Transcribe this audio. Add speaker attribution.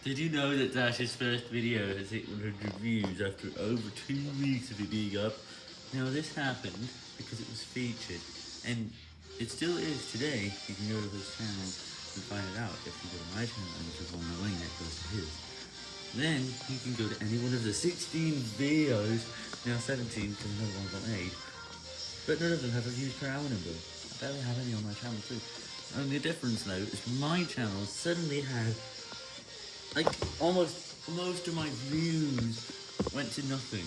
Speaker 1: Did you know that Dash's first video has hit 100 views after over two weeks of it being up? Now this happened because it was featured, and it still is today. You can go to his channel and find it out if you go to my channel and click on the link that goes to his. Then you can go to any one of the 16 videos, now 17 because another one got made, but none of them have a views per hour number. I barely have any on my channel too. Only difference though is my channel suddenly had like almost most of my views went to nothing.